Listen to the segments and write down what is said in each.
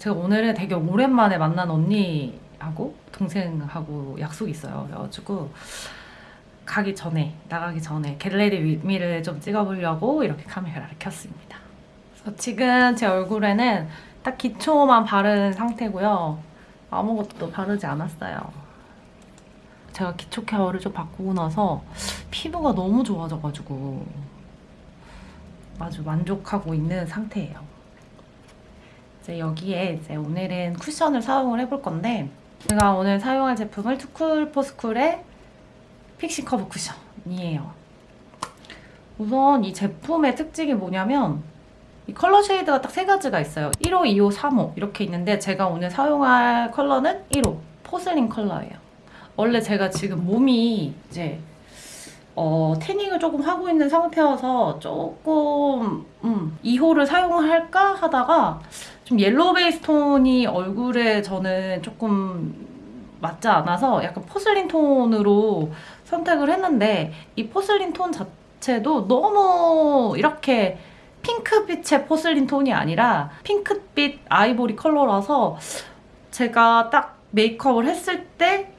제가 오늘은 되게 오랜만에 만난 언니하고 동생하고 약속이 있어요. 그래가지고 가기 전에 나가기 전에 get ready with me를 좀 찍어보려고 이렇게 카메라를 켰습니다. 그래서 지금 제 얼굴에는 딱 기초만 바른 상태고요. 아무것도 바르지 않았어요. 제가 기초 care를 좀 바꾸고 나서 피부가 너무 좋아져가지고 아주 만족하고 있는 상태예요. 이제 여기에 이제 오늘은 쿠션을 사용을 해볼 건데 제가 오늘 사용할 제품은 투쿨포스쿨의 fixing cover 쿠션이에요. 우선 이 제품의 특징이 뭐냐면 이 컬러 shade가 딱 세 가지가 있어요. 1호, 2호, 3호 이렇게 있는데 제가 오늘 사용할 컬러는 1호 porcelain 컬러예요. 원래 제가 지금 몸이 이제 어, tanning을 조금 하고 있는 상태여서 조금 음, 2호를 사용할까 하다가 좀 yellow 베이스 톤이 얼굴에 저는 조금 맞지 않아서 약간 porcelain 톤으로 선택을 했는데 이 porcelain 톤 자체도 너무 이렇게 핑크빛의 porcelain 톤이 아니라 핑크빛 아이보리 컬러라서 제가 딱 메이크업을 했을 때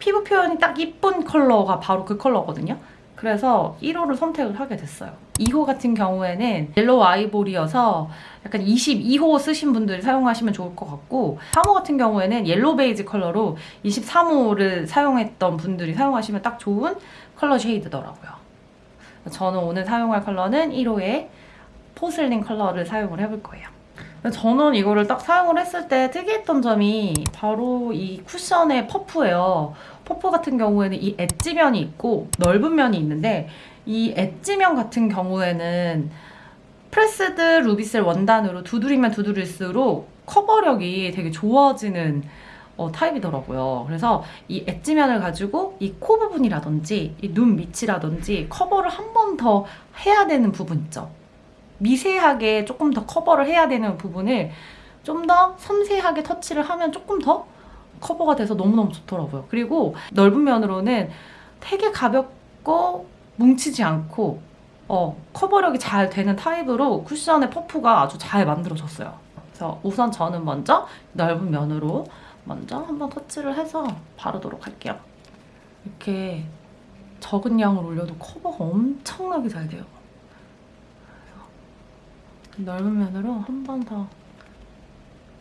피부 표현이 딱 이쁜 컬러가 바로 그 컬러거든요. 그래서 1호를 선택을 하게 됐어요. 2호 같은 경우에는 yellow 아이보리여서 약간 22호 쓰신 분들이 사용하시면 좋을 것 같고 3호 같은 경우에는 yellow 베이지 컬러로 23호를 사용했던 분들이 사용하시면 딱 좋은 컬러 shade더라고요. 저는 오늘 사용할 컬러는 1호의 porcelain 컬러를 사용을 해볼 거예요. 저는 이거를 딱 사용을 했을 때 특이했던 점이 바로 이 쿠션의 퍼프예요. 퍼프 같은 경우에는 이 edge면이 있고 넓은 면이 있는데 이 엣지면 같은 경우에는 pressed 루비셀 원단으로 두드리면 두드릴수록 커버력이 되게 좋아지는 어, 타입이더라고요. 그래서 이 edge면을 가지고 이 코 부분이라든지 이 눈 밑이라든지 커버를 한 번 더 해야 되는 부분 있죠. 미세하게 조금 더 커버를 해야 되는 부분을 좀 더 섬세하게 터치를 하면 조금 더 커버가 돼서 너무너무 좋더라고요. 그리고 넓은 면으로는 되게 가볍고 뭉치지 않고 어, 커버력이 잘 되는 타입으로 쿠션의 퍼프가 아주 잘 만들어졌어요. 그래서 우선 저는 먼저 넓은 면으로 먼저 한번 터치를 해서 바르도록 할게요. 이렇게 적은 양을 올려도 커버가 엄청나게 잘 돼요. 넓은 면으로 한 번 더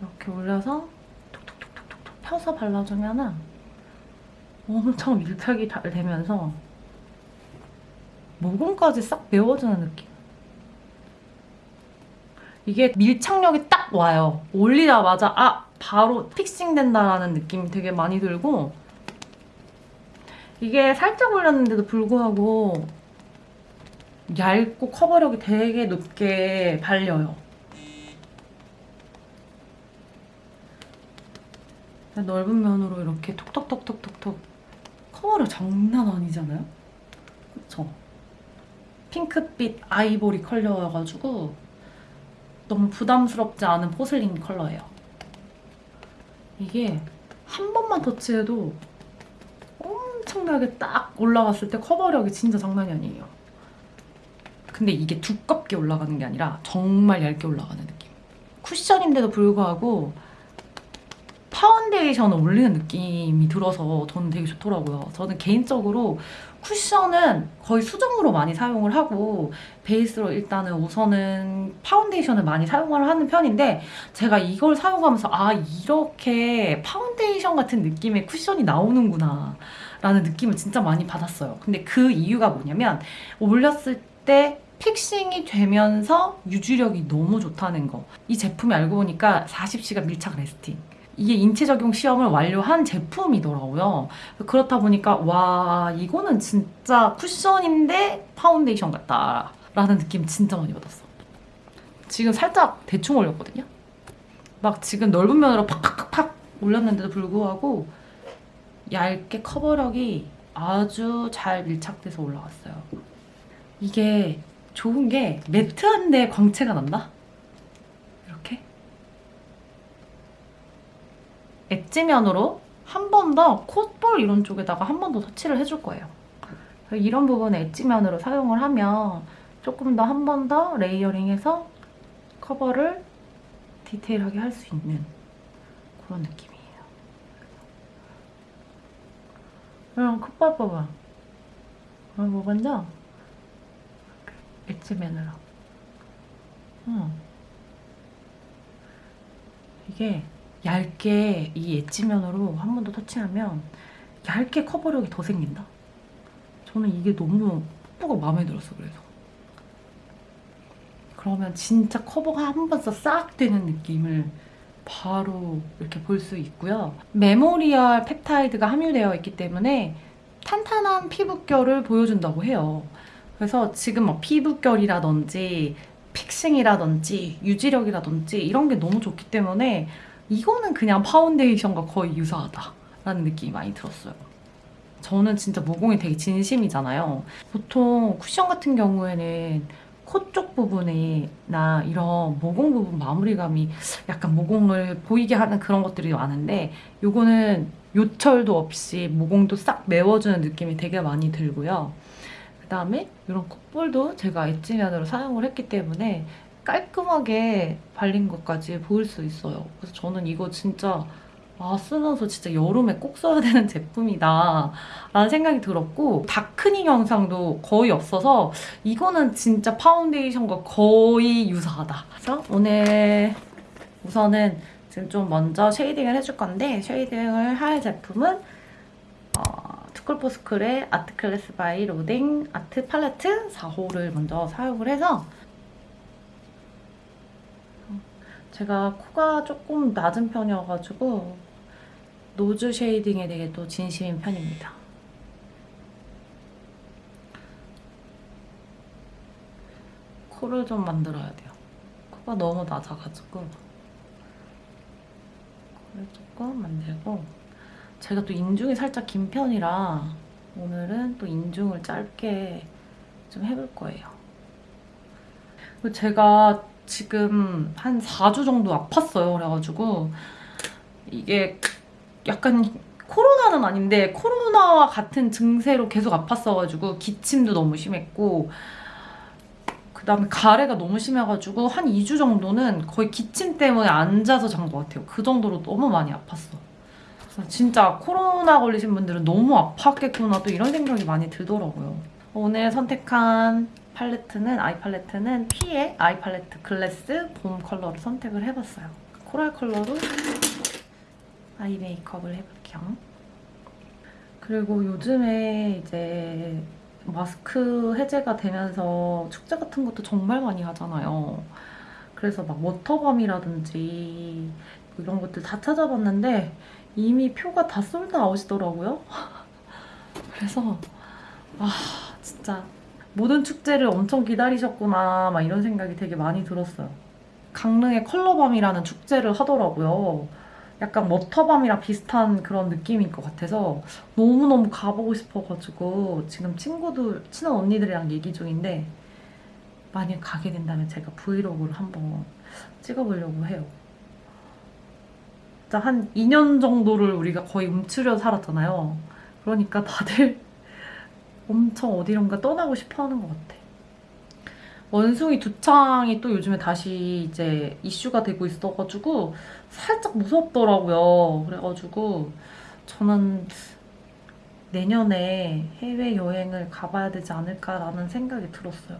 이렇게 올려서 톡톡톡톡톡 펴서 발라주면 은 엄청 밀착이 잘 되면서 모공까지 싹 메워주는 느낌. 이게 밀착력이 딱 와요. 올리자마자 아 바로 픽싱 된다라는 느낌이 되게 많이 들고 이게 살짝 올렸는데도 불구하고 얇고 커버력이 되게 높게 발려요. 넓은 면으로 이렇게 톡톡톡톡톡톡 커버력 장난 아니잖아요? 그쵸? 핑크빛 아이보리 컬러여가지고 너무 부담스럽지 않은 포슬린 컬러예요. 이게 한 번만 터치해도 엄청나게 딱 올라갔을 때 커버력이 진짜 장난이 아니에요. 근데 이게 두껍게 올라가는 게 아니라 정말 얇게 올라가는 느낌. 쿠션인데도 불구하고 파운데이션을 올리는 느낌이 들어서 저는 되게 좋더라고요. 저는 개인적으로 쿠션은 거의 수정으로 많이 사용을 하고 베이스로 일단은 우선은 파운데이션을 많이 사용을 하는 편인데 제가 이걸 사용하면서 아 이렇게 파운데이션 같은 느낌의 쿠션이 나오는구나 라는 느낌을 진짜 많이 받았어요. 근데 그 이유가 뭐냐면 올렸을 때 fixing이 되면서 유지력이 너무 좋다는 거. 이 제품이 알고 보니까 40시간 밀착 lasting. 이게 인체 적용 시험을 완료한 제품이더라고요. 그렇다 보니까 와 이거는 진짜 쿠션인데 파운데이션 같다 라는 느낌 진짜 많이 받았어. 지금 살짝 대충 올렸거든요. 막 지금 넓은 면으로 팍팍팍팍 올렸는데도 불구하고 얇게 커버력이 아주 잘 밀착돼서 올라왔어요. 이게 좋은 게 매트한데 광채가 난다? 이렇게 엣지면으로 한 번 더 콧볼 이런 쪽에다가 한 번 더 터치를 해줄 거예요. 이런 부분에 엣지면으로 사용을 하면 조금 더 한 번 더 레이어링해서 커버를 디테일하게 할 수 있는 그런 느낌이에요. 그럼 콧볼 봐봐. 어, 뭐 먼저? edge면으로. 어. 이게 얇게 이 edge면으로 한 번 더 터치하면 얇게 커버력이 더 생긴다. 저는 이게 너무 퍼프가 마음에 들었어 그래서. 그러면 진짜 커버가 한 번 더 싹 되는 느낌을 바로 이렇게 볼 수 있고요. memorial 펩타이드가 함유되어 있기 때문에 탄탄한 피부결을 보여준다고 해요. 그래서 지금 뭐 피부결이라든지 fixing이라든지 유지력이라든지 이런 게 너무 좋기 때문에 이거는 그냥 파운데이션과 거의 유사하다라는 느낌이 많이 들었어요. 저는 진짜 모공이 되게 진심이잖아요. 보통 쿠션 같은 경우에는 코 쪽 부분이나 이런 모공 부분 마무리감이 약간 모공을 보이게 하는 그런 것들이 많은데 요거는 요철도 없이 모공도 싹 메워주는 느낌이 되게 많이 들고요. 그다음에 이런 콧볼도 제가 엣지면으로 사용을 했기 때문에 깔끔하게 발린 것까지 보일 수 있어요. 그래서 저는 이거 진짜 아 쓰면서 진짜 여름에 꼭 써야 되는 제품이다 라는 생각이 들었고 다크닝 영상도 거의 없어서 이거는 진짜 파운데이션과 거의 유사하다. 그래서 오늘 우선은 지금 좀 먼저 shading을 해줄 건데 shading을 할 제품은 어, 투쿨포스쿨의 아트 클래스 바이 로댕 아트 팔레트 4호를 먼저 사용을 해서 제가 코가 조금 낮은 편이어가지고 nose shading에 되게 또 진심인 편입니다. 코를 좀 만들어야 돼요. 코가 너무 낮아가지고 코를 조금 만들고 제가 또 인중이 살짝 긴 편이라 오늘은 또 인중을 짧게 좀 해볼 거예요. 제가 지금 한 4주 정도 아팠어요. 그래가지고 이게 약간 코로나는 아닌데 코로나와 같은 증세로 계속 아팠어가지고 기침도 너무 심했고 그 다음에 가래가 너무 심해가지고 한 2주 정도는 거의 기침 때문에 앉아서 잔 것 같아요. 그 정도로 너무 많이 아팠어. 진짜 코로나 걸리신 분들은 너무 아팠겠구나 또 이런 생각이 많이 들더라고요. 오늘 선택한 팔레트는 eye 팔레트는 피의 eye 팔레트 글래스 봄 컬러를 선택을 해봤어요. 코랄 컬러로 eye 메이크업을 해볼게요. 그리고 요즘에 이제 마스크 해제가 되면서 축제 같은 것도 정말 많이 하잖아요. 그래서 막 워터밤이라든지 뭐 이런 것들 다 찾아봤는데 이미 표가 다 sold out이더라고요. 그래서 아 진짜 모든 축제를 엄청 기다리셨구나 막 이런 생각이 되게 많이 들었어요. 강릉의 컬러밤이라는 축제를 하더라고요. 약간 워터밤이랑 비슷한 그런 느낌일 것 같아서 너무너무 가보고 싶어가지고 지금 친구들, 친한 언니들이랑 얘기 중인데 만약 가게 된다면 제가 브이로그를 한번 찍어보려고 해요. 진짜 한 2년 정도를 우리가 거의 움츠려 살았잖아요. 그러니까 다들 엄청 어디론가 떠나고 싶어 하는 것 같아. 원숭이 두창이 또 요즘에 다시 이제 이슈가 되고 있어가지고 살짝 무섭더라고요. 그래가지고 저는 내년에 해외여행을 가봐야 되지 않을까라는 생각이 들었어요.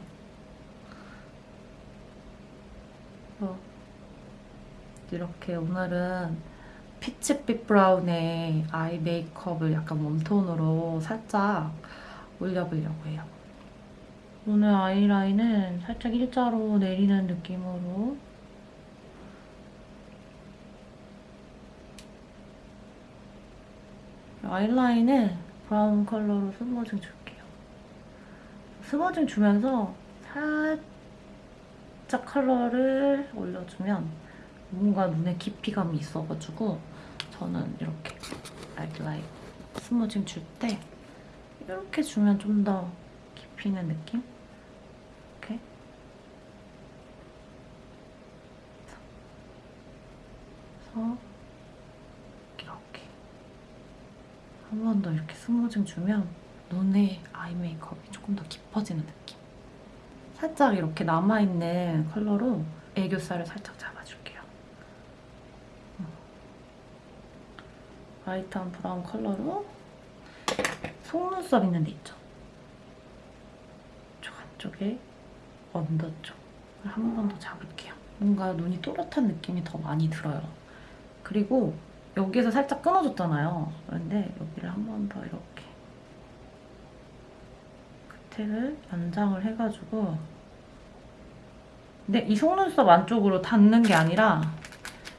이렇게 오늘은 피치빛 브라운의 아이 메이크업을 약간 웜톤으로 살짝 올려보려고 해요. 오늘 아이라인은 살짝 일자로 내리는 느낌으로 아이라인은 브라운 컬러로 smudging 줄게요. smudging 주면서 살짝 컬러를 올려주면 뭔가 눈에 깊이감이 있어가지고 저는 이렇게 아이라인 smudging 줄 때 이렇게 주면 좀 더 깊이 있는 느낌? 이렇게 그래서 이렇게 한 번 더 이렇게 smudging 주면 눈에 eye 메이크업이 조금 더 깊어지는 느낌. 살짝 이렇게 남아있는 컬러로 애교살을 살짝 잡아줄게요. 어. light한 브라운 컬러로 속눈썹 있는 데 있죠? 저 안쪽에 under 쪽을 한 번 더 잡을게요. 뭔가 눈이 또렷한 느낌이 더 많이 들어요. 그리고 여기에서 살짝 끊어줬잖아요. 그런데 여기를 한 번 더 이렇게 끝에를 연장을 해가지고 근데 이 속눈썹 안쪽으로 닿는 게 아니라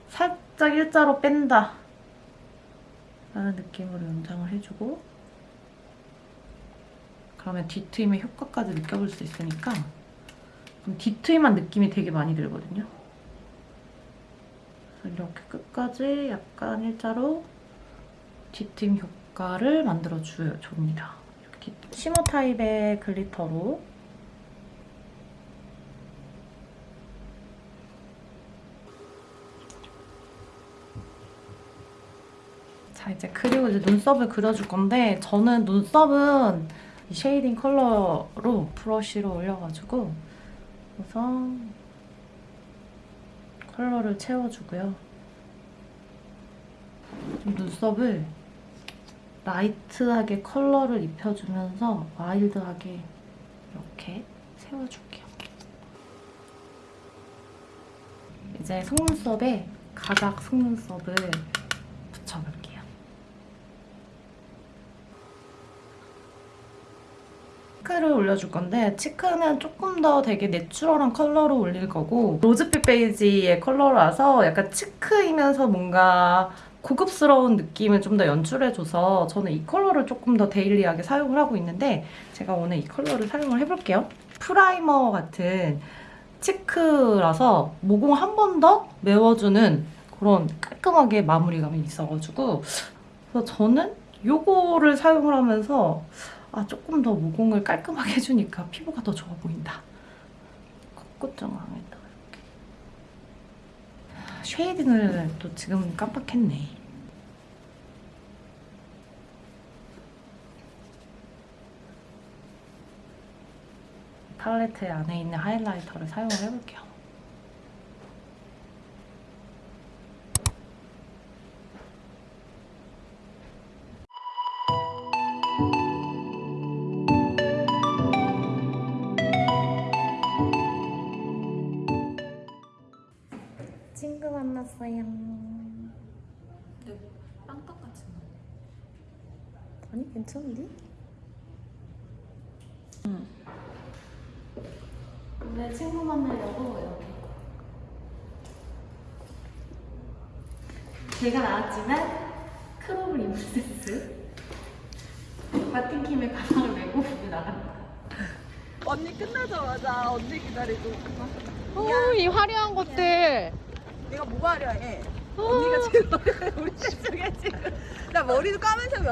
살짝 일자로 뺀다 라는 느낌으로 연장을 해주고 그러면 뒤트임의 효과까지 느껴볼 수 있으니까 좀 뒤트임한 느낌이 되게 많이 들거든요. 이렇게 끝까지 약간 일자로 뒤트임 효과를 만들어 주, 줍니다. 이렇게. 쉬머 타입의 글리터로 자 이제 그리고 이제 눈썹을 그려줄 건데 저는 눈썹은 이 shading 컬러로 브러쉬로 올려가지고 우선 컬러를 채워주고요. 좀 눈썹을 light하게 컬러를 입혀주면서 wild하게 이렇게 세워줄게요. 이제 속눈썹에 가닥 속눈썹을 붙여볼게요. cheek를 올려줄 건데 cheek는 조금 더 되게 natural한 컬러로 올릴 거고 로즈빛 베이지의 컬러라서 약간 cheek이면서 뭔가 고급스러운 느낌을 좀 더 연출해줘서 저는 이 컬러를 조금 더 daily하게 사용을 하고 있는데 제가 오늘 이 컬러를 사용을 해볼게요. primer 같은 cheek라서 모공 한 번 더 메워주는 그런 깔끔하게 마무리감이 있어가지고 그래서 저는 이거를 사용을 하면서 아 조금 더 모공을 깔끔하게 해주니까 피부가 더 좋아 보인다. 콧구정항에다 이렇게. shading을 또 지금 깜빡했네. 팔레트 안에 있는 하이라이터를 사용을 해볼게요. 빵떡같이 아니 괜찮은데? 응. 내 친구 만나려고 이렇게. 제가 나왔지만 크롭을 입은 세스. 마틴킴의 가방을 메고 우리 나간다. 언니 끝나자마자 언니 기다리고 오, 이 화려한 것들. 내가 뭐가 하려 해 언니가 지금 우리 셋 중에 지금. 나 머리도 까만색